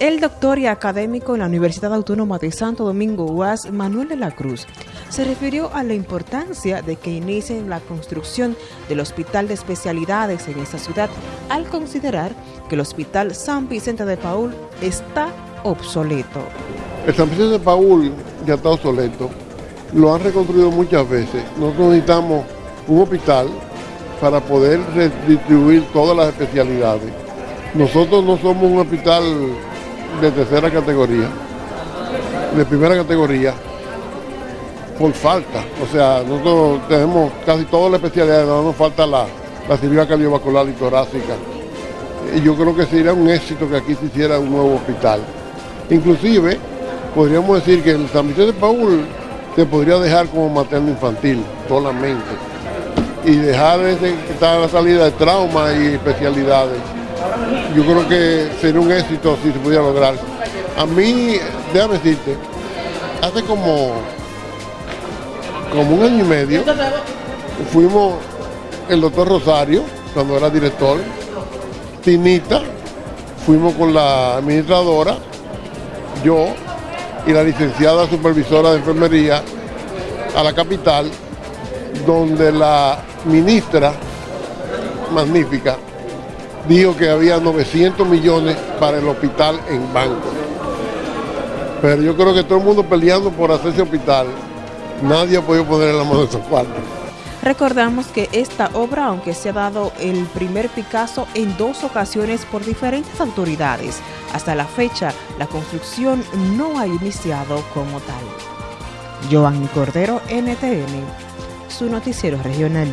El doctor y académico en la Universidad Autónoma de Santo Domingo UAS, Manuel de la Cruz, se refirió a la importancia de que inicien la construcción del Hospital de Especialidades en esta ciudad, al considerar que el Hospital San Vicente de Paul está obsoleto. El San Vicente de Paul ya está obsoleto, lo han reconstruido muchas veces. Nosotros necesitamos un hospital para poder redistribuir todas las especialidades. Nosotros no somos un hospital de tercera categoría, de primera categoría, por falta. O sea, nosotros tenemos casi todas las especialidades, no nos falta la, la cirugía cardiovascular y torácica. Y yo creo que sería un éxito que aquí se hiciera un nuevo hospital. Inclusive, podríamos decir que el San Vicente de Paul se podría dejar como materno infantil solamente y dejar ese, la salida de trauma y especialidades yo creo que sería un éxito si se pudiera lograr. A mí, déjame decirte, hace como, como un año y medio, fuimos el doctor Rosario, cuando era director, Tinita, fuimos con la administradora, yo y la licenciada supervisora de enfermería a la capital, donde la ministra magnífica dijo que había 900 millones para el hospital en banco. Pero yo creo que todo el mundo peleando por hacer ese hospital, nadie ha podido poner en la mano de esos cuartos. Recordamos que esta obra, aunque se ha dado el primer Picasso en dos ocasiones por diferentes autoridades, hasta la fecha la construcción no ha iniciado como tal. Giovanni Cordero, NTN, su noticiero regional.